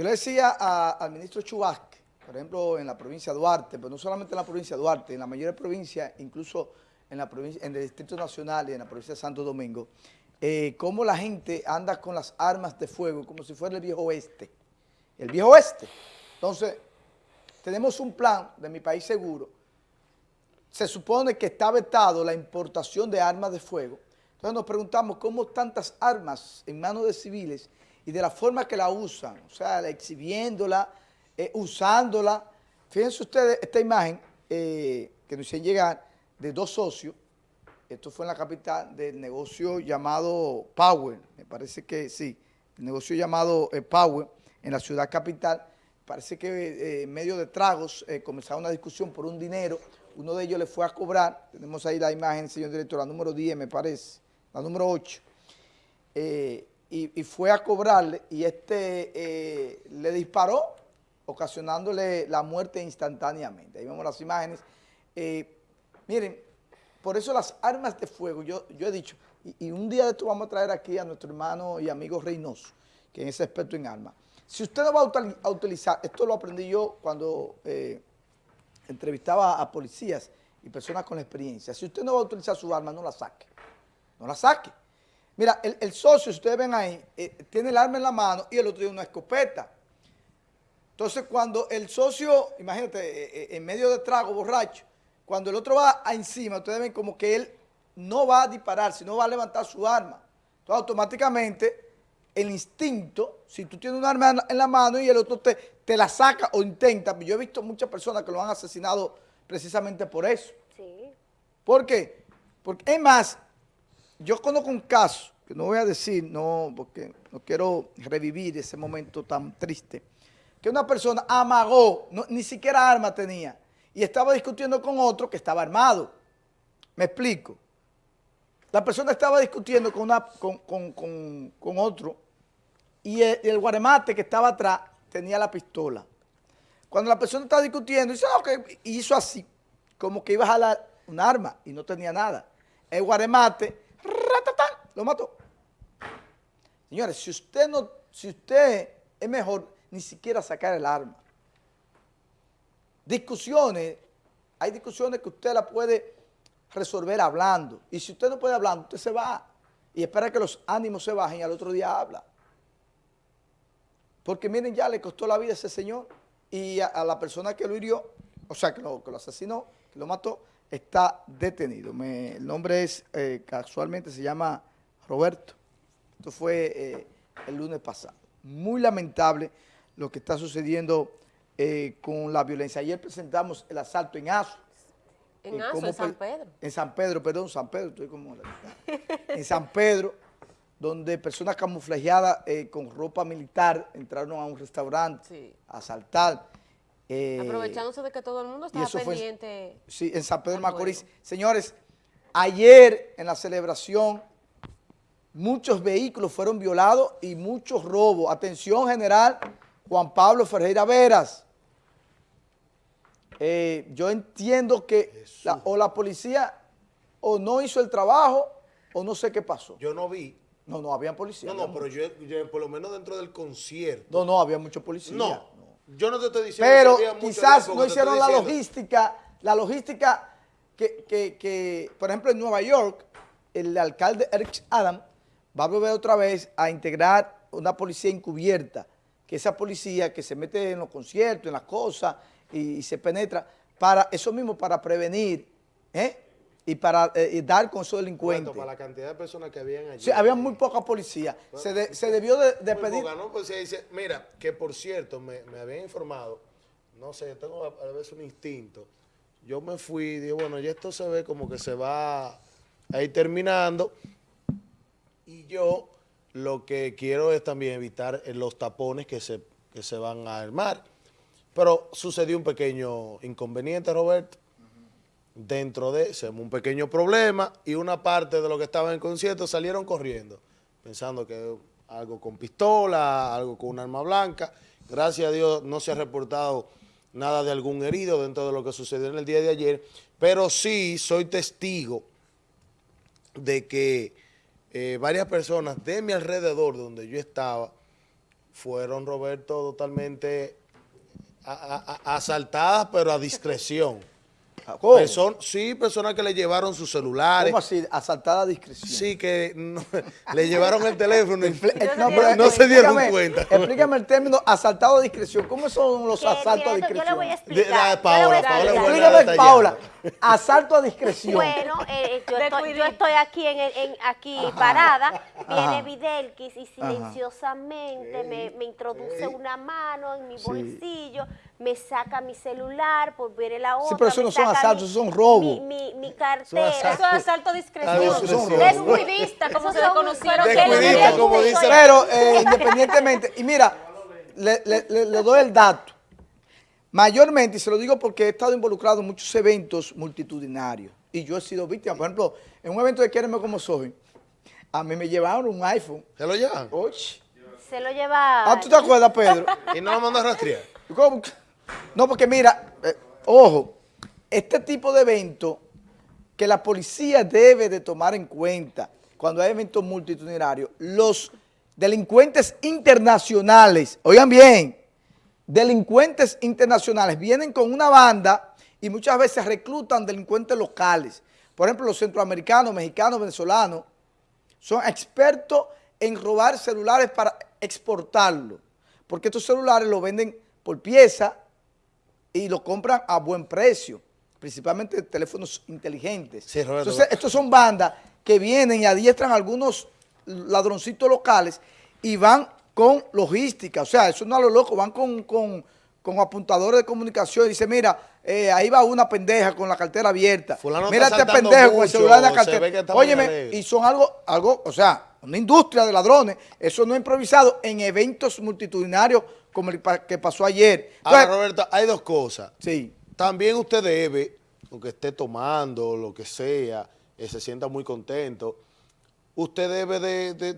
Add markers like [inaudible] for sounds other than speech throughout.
Yo le decía al ministro Chubasque, por ejemplo, en la provincia de Duarte, pero no solamente en la provincia de Duarte, en la mayor provincia, incluso en, la provincia, en el Distrito Nacional y en la provincia de Santo Domingo, eh, cómo la gente anda con las armas de fuego como si fuera el viejo oeste. El viejo oeste. Entonces, tenemos un plan de mi país seguro. Se supone que está vetado la importación de armas de fuego. Entonces nos preguntamos cómo tantas armas en manos de civiles y de la forma que la usan, o sea, exhibiéndola, eh, usándola. Fíjense ustedes esta imagen eh, que nos hicieron llegar de dos socios. Esto fue en la capital del negocio llamado Power, me parece que sí, el negocio llamado eh, Power en la ciudad capital. Parece que en medio de tragos comenzaron una discusión por un dinero. Uno de ellos le fue a cobrar. Tenemos ahí la imagen, señor director, la número 10 me parece, la número 8. Eh, y, fue a cobrarle y este eh, le disparó, ocasionándole la muerte instantáneamente. Ahí vemos las imágenes. Eh, miren, por eso las armas de fuego, yo, he dicho, y, un día de esto vamos a traer aquí a nuestro hermano y amigo Reynoso, que es experto en armas. Si usted no va a utilizar, esto lo aprendí yo cuando eh, entrevistaba a policías y personas con experiencia, si usted no va a utilizar su arma, no la saque, no la saque. Mira, el, el socio, si ustedes ven ahí, eh, tiene el arma en la mano y el otro tiene una escopeta. Entonces, cuando el socio, imagínate, eh, eh, en medio de trago, borracho, cuando el otro va a encima, ustedes ven como que él no va a disparar, sino va a levantar su arma. Entonces, automáticamente, el instinto, si tú tienes un arma en la- en la mano y el otro te, te la saca o intenta, yo he visto muchas personas que lo han asesinado precisamente por eso. Sí. ¿Por qué? Porque, es más, yo conozco un caso, no voy a decir, no, porque no quiero revivir ese momento tan triste, que una persona amagó, ni siquiera arma tenía, y estaba discutiendo con otro que estaba armado. Me explico. La persona estaba discutiendo con, con, con- con- otro, y el, guaremate que estaba atrás tenía la pistola. Cuando la persona estaba discutiendo, dice, ah, ok, y hizo así, como que iba a jalar un arma y no tenía nada. El guaremate, lo mató. Señores, si usted no, si usted es mejor ni siquiera sacar el arma. Discusiones, hay discusiones que usted la puede resolver hablando. Y si usted no puede hablar, usted se va y espera que los ánimos se bajen y al otro día habla. Porque miren, ya le costó la vida a ese señor y a, la persona que lo hirió, o sea, que lo, que lo asesinó, que lo mató, está detenido. El nombre es, eh, casualmente se llama Roberto. Esto fue eh, el lunes pasado. Muy lamentable lo que está sucediendo eh, con la violencia. Ayer presentamos el asalto en Azo. En Eh, cómo en San pe- Pedro. En San Pedro, perdón, San Pedro, estoy como... en San Pedro, donde personas camuflajeadas con ropa militar entraron a un restaurante Sí. a asaltar. Aprovechándose de que todo el mundo estaba fue- pendiente. Sí, en San Pedro Macorís. Señores, ayer en la celebración muchos vehículos fueron violados y muchos robos. Atención general, Juan Pablo Ferreira Veras. Eh, yo entiendo que la- o la policía o no hizo el trabajo o no sé qué pasó. Yo no vi. No, no, había policía. No, no, pero yo, yo por lo menos dentro del concierto. No, no, había mucho policía. No, yo no te estoy diciendo Pero que había quizás no hicieron la diciendo. logística, la logística que, que- que, por ejemplo, en Nueva York, el alcalde Eric Adam va a volver otra vez a integrar una policía encubierta, que esa policía que se mete en los conciertos, en las cosas, y, y se penetra, para eso mismo, para prevenir, ¿eh? y para eh, y dar con esos delincuentes. Para la cantidad de personas que habían allí. Sí, había muy poca policía. Se, de- se debió de, de pedir... poca, ¿no? Pues se dice, mira, que por cierto, me, me habían informado, no sé, tengo a, a veces un instinto. Yo me fui y dije, bueno, ya esto se ve como que se va a ir terminando. Y yo lo que quiero es también evitar eh, los tapones que se, que se van a armar. Pero sucedió un pequeño inconveniente, Roberto. Dentro de, se armó un pequeño problema y una parte de los que estaban en el concierto salieron corriendo, pensando que algo con pistola, algo con un arma blanca. Gracias a Dios no se ha reportado nada de algún herido dentro de lo que sucedió en el día de ayer, pero sí soy testigo de que eh, varias personas de mi alrededor, donde yo estaba, fueron, Roberto, totalmente asaltadas, pero a discreción. ¿Cómo? Person- sí, personas que le llevaron sus celulares. ¿Cómo así? Asaltada a discreción. Sí, que no- [laughs] le llevaron el teléfono y eh, No se pero dieron no se dieron explícame- cuenta. Explícame el término asaltado a discreción. ¿Cómo son los asaltos a discreción? Yo le voy a explicar. de- Paola, yo le voy a Paola, Explícame. Paula. Asalto a discreción. Bueno, eh, yo, De estoy, yo estoy aquí en, el- en- aquí parada, viene Ajá. Videlquis y silenciosamente me, me introduce una mano en mi Sí. bolsillo, me saca mi celular, por ver la otra. pero eso no son asaltos, mi- eso son robos. Mi, mi, mi cartera. Eso es asalto discreción. Descuidista, como se le no Descuidista, como dice- Pero eh, independientemente, y mira, le, le- le- le doy el dato. Mayormente, y se lo digo porque he estado involucrado en muchos eventos multitudinarios y yo he sido víctima. Por ejemplo, en un evento de Quiereme como soy, a mí me llevaron un iPhone. ¿Se lo llevan? Oye. Se lo lleva. Ah, ¿tú te acuerdas, Pedro? Y no lo mandó a rastrear. ¿Cómo? No, porque mira, eh, ojo, este tipo de evento que la policía debe de tomar en cuenta cuando hay eventos multitudinarios, los delincuentes internacionales, oigan bien, delincuentes internacionales vienen con una banda y muchas veces reclutan delincuentes locales. Por ejemplo, los centroamericanos, mexicanos, venezolanos, son expertos en robar celulares para exportarlo, porque estos celulares los venden por pieza y los compran a buen precio, principalmente teléfonos inteligentes. Sí. Entonces, estos son bandas que vienen y adiestran a algunos ladroncitos locales y van con logística, o sea, eso no a lo loco, van con, con, con apuntadores de comunicación y dice, mira, eh, ahí va una pendeja con la cartera abierta, Fulano mira este pendejo con el celular en la cartera. Óyeme, y son algo, algo, o sea, una industria de ladrones, eso no es improvisado en eventos multitudinarios como el que pasó ayer. Ahora, Entonces, Roberto, hay dos cosas. sí, También usted debe, aunque esté tomando, lo que sea, eh, se sienta muy contento, usted debe de, de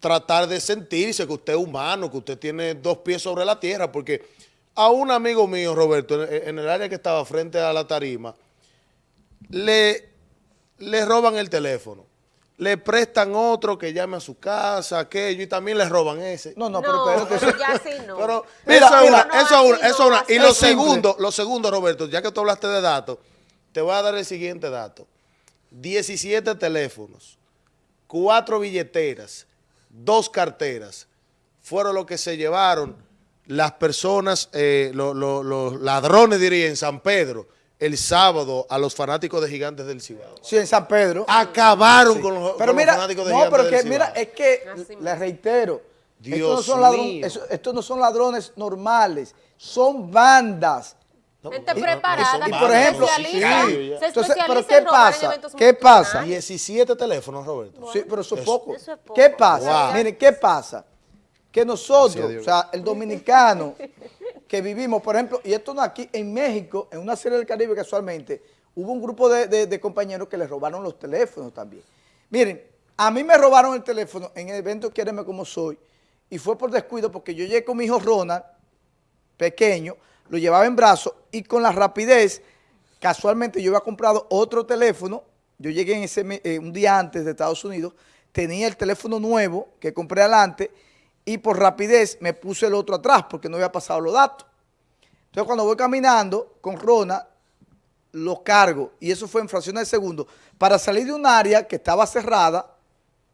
tratar de sentirse que usted es humano, que usted tiene dos pies sobre la tierra, porque a un amigo mío, Roberto, en, en el área que estaba frente a la tarima, le, le roban el teléfono. Le prestan otro que llame a su casa, aquello, y también le roban ese. no, no, No, pero eso- ya sí no. Pero Mira, eso es una, eso es una, eso es una. Y lo segundo, lo segundo, Roberto, ya que tú hablaste de datos, te voy a dar el siguiente dato. 17 teléfonos, cuatro billeteras, dos carteras, fueron lo que se llevaron las personas, eh, lo- lo- los ladrones, diría, en San Pedro, el sábado a los fanáticos de Gigantes del Cibao. sí, en San Pedro. Acabaron con los, Pero con los mira, fanáticos de no, Gigantes pero del que mira, Cibao. es que, les reitero, estos, no Dios son ladron- mío. eso- estos no son ladrones normales, son bandas. Gente No, preparada, no, Y por ejemplo, no, especialista, sí. se Entonces, ¿pero especializa qué en robar pasa? eventos ¿Qué pasa? multitudinarios. 17 teléfonos, Roberto. Sí, pero eso es poco. eso es poco. ¿Qué pasa? Wow. Miren, ¿qué pasa? Que nosotros, Dios. o sea, el dominicano [laughs] que vivimos, por ejemplo, y esto no aquí, en México, en una serie del Caribe casualmente, hubo un grupo de, compañeros que les robaron los teléfonos también. Miren, a mí me robaron el teléfono en el evento Quiéreme Como Soy, y fue por descuido porque yo llegué con mi hijo Ronald, pequeño, lo llevaba en brazos y con la rapidez, casualmente yo había comprado otro teléfono, yo llegué en ese eh, un día antes de Estados Unidos, tenía el teléfono nuevo que compré adelante y por rapidez me puse el otro atrás porque no había pasado los datos. Entonces cuando voy caminando con Rona, lo cargo y eso fue en fracciones de segundo para salir de un área que estaba cerrada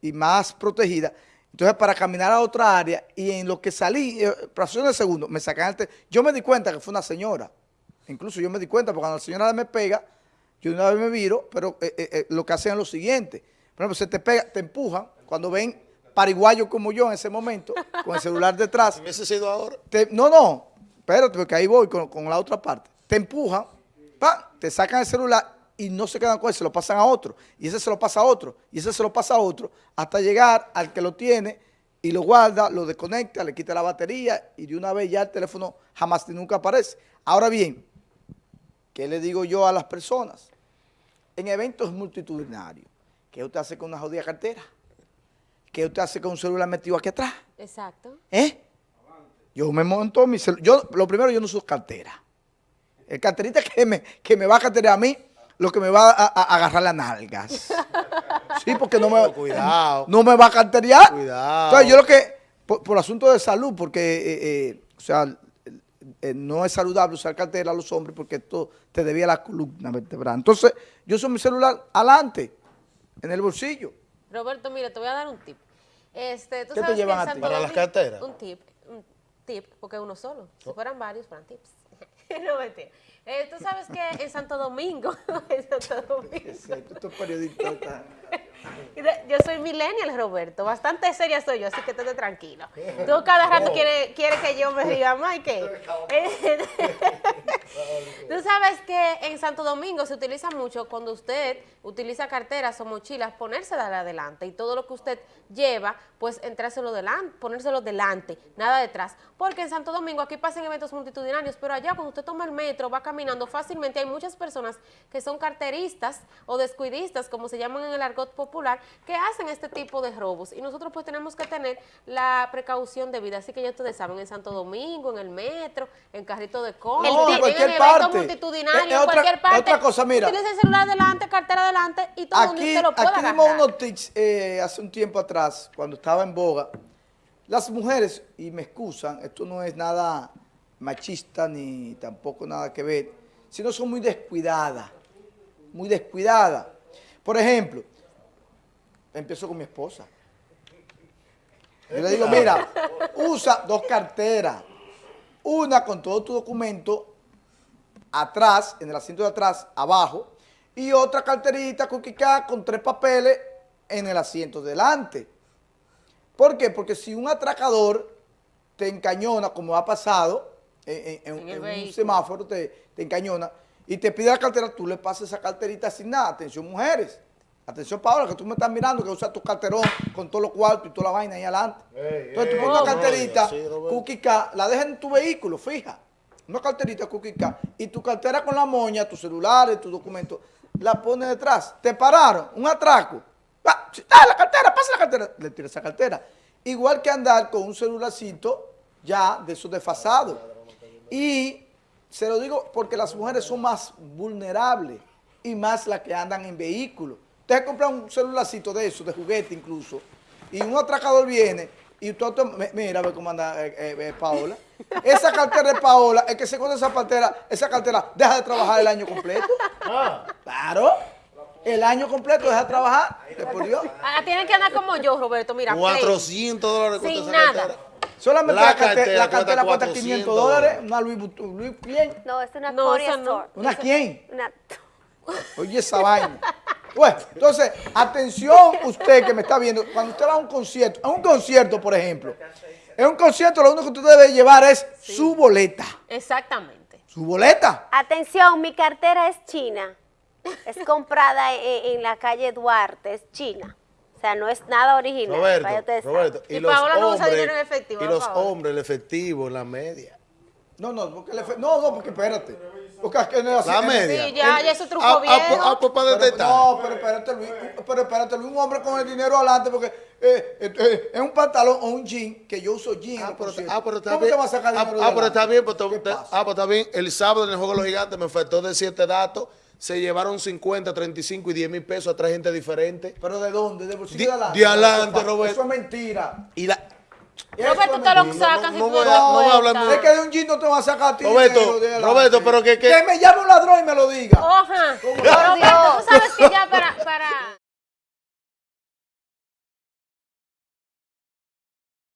y más protegida. Entonces, para caminar a otra área y en lo que salí, eh, fracciones de segundo, me sacan el Yo me di cuenta que fue una señora. Incluso yo me di cuenta porque cuando la señora me pega, yo una vez me viro, pero eh, eh, lo que hacen es lo siguiente. Por ejemplo, se te pega, te empujan, cuando ven pariguayos como yo en ese momento, [laughs] con el celular detrás, hubiese sido ahora, te- no, no, espérate, porque ahí voy con, con la otra parte. Te empujan, te sacan el celular y no se quedan con él, se lo pasan a otro. Y ese se lo pasa a otro, y ese se lo pasa a otro, hasta llegar al que lo tiene y lo guarda, lo desconecta, le quita la batería y de una vez ya el teléfono jamás ni nunca aparece. Ahora bien, ¿qué le digo yo a las personas? En eventos multitudinarios, ¿qué usted hace con una jodida cartera? ¿Qué usted hace con un celular metido aquí atrás? Exacto. ¿Eh? Yo me monto mi celular. Yo, lo primero, yo no uso cartera. El carterista que me, que me va a carterar a mí, lo que me va a, a- a agarrar las nalgas. [laughs] Sí, porque no me, Cuidado. no me va a carterear. Cuidado. Entonces, yo lo que, por, por asunto de salud, porque, eh, eh, o sea, eh, no es saludable usar cartera a los hombres porque esto te debía la columna vertebral. Entonces, yo uso mi celular adelante, en el bolsillo. Roberto, mira, te voy a dar un tip. Este, ¿tú ¿Qué te sabes que llevan en a ti? ¿Para las carteras? Un tip, un tip, porque uno solo. Si fueran varios, fueran tips. [laughs] no, mentira. Eh, Tú sabes que en Santo Domingo, [laughs] en Santo Domingo, Estos periodistas Yo soy millennial, Roberto. Bastante seria soy yo, así que estate tranquilo. Tú [laughs] cada rato quieres quiere que yo me y que... [laughs] [laughs] Tú sabes que en Santo Domingo se utiliza mucho cuando usted utiliza carteras o mochilas, ponérsela de adelante y todo lo que usted lleva, pues entrárselo delante, ponérselo delante, nada detrás. Porque en Santo Domingo aquí pasan eventos multitudinarios, pero allá cuando usted toma el metro, va caminando fácilmente, hay muchas personas que son carteristas o descuidistas, como se llaman en el argot popular, que hacen este tipo de robos. Y nosotros pues tenemos que tener la precaución debida. Así que ya ustedes saben, en Santo Domingo, en el metro, en carrito de compra, No, en en, cualquier parte. multitudinarios, Eh, eh, en otra- cualquier parte. otra cosa, mira. Utilice el celular adelante, cartera adelante y todo donde Aquí, usted lo pueda aquí dimos agarrar. unos tips eh, hace un tiempo atrás, cuando estaba en boga. Las mujeres, y me excusan, esto no es nada machista ni tampoco nada que ver, sino son muy descuidadas, muy descuidadas. Por ejemplo, empiezo con mi esposa. Yo le digo, mira, usa dos carteras, una con todo tu documento atrás, en el asiento de atrás, abajo, y otra carterita cuquicá con tres papeles en el asiento delante. ¿Por qué? Porque si un atracador te encañona, como ha pasado en, en- en- En el en un semáforo, te, te encañona, y te pide la cartera, tú le pasas esa carterita sin nada. Atención, mujeres. Atención, Paola, que tú me estás mirando, que usas tu carterón con todos los cuartos y toda la vaina ahí adelante. Ey, Entonces tú pones una carterita, sí, cuquica, la dejas en tu vehículo, fija. Una carterita cuquica. Y tu cartera con la moña, tus celulares, tus documentos, la pones detrás. Te pararon, un atraco. Ah, sí, dale la cartera, pasa la cartera. Le tiras esa cartera. Igual que andar con un celularcito ya de esos desfasados. Y se lo digo porque las mujeres son más vulnerables y más las que andan en vehículos. Usted compra un celularcito de eso, de juguete incluso, y un atracador viene y usted, mira, ve cómo anda eh, eh, eh, Paola. [laughs] Esa cartera de Paola, el que se con esa cartera, esa cartera deja de trabajar el año completo. Ah, Claro. El año completo deja de trabajar. por Dios. Tienen que andar como yo, Roberto, mira. plain. 400 dólares cuesta Sin esa nada. cartera. Solamente La la, cartera, cartera la cartera cuesta cuesta 500 400 dólares. Una Louis Vuitton. ¿Louis quién? No, es una No, Korea. Store. ¿Una quién? Una- Oye, esa vaina. [laughs] Bueno, entonces, atención usted que me está viendo, cuando usted va a un concierto, a un concierto, por ejemplo, en un concierto lo único que usted debe llevar es su boleta. Exactamente. Su boleta. Atención, mi cartera es china. Es comprada en, en la calle Duarte, es china. O sea, no es nada original. para Roberto, ustedes Roberto. Y Y los Paola no usa hombres, dinero en efectivo, y ¿no, los hombres, el efectivo, la media. No, no, porque le fe- no, no, porque espérate. Porque es que en La el- media. Sí, ya, ya eso truco Ah, ah, viejo. ah, para Pero- detectar. no, pero espérate, Luis, pero espérate, Luis, un hombre con el dinero adelante, porque eh, eh, eh, es un pantalón o un jean, que yo uso jean. Ah, pero, ah, pero está ¿Cómo bien. te va a sacar Ah, dinero ah, de pero está bien, pues, ah, pues está bien. El sábado en el Juego de los Gigantes me faltó de siete datos. Se llevaron 50, 35 y 10 mil pesos a tres gente diferente. ¿Pero de dónde? ¿De bolsillo De- de adelante? de adelante, Roberto. Eso es mentira. Y la, Roberto, es te lo sacan no tú voy a- no voy a hablar muy- Es que de un jean no te va a sacar a ti Roberto, de. Roberto, pero que- que- Que me llame un ladrón y me lo diga. Oja. Roberto, tú sabes que ya para... para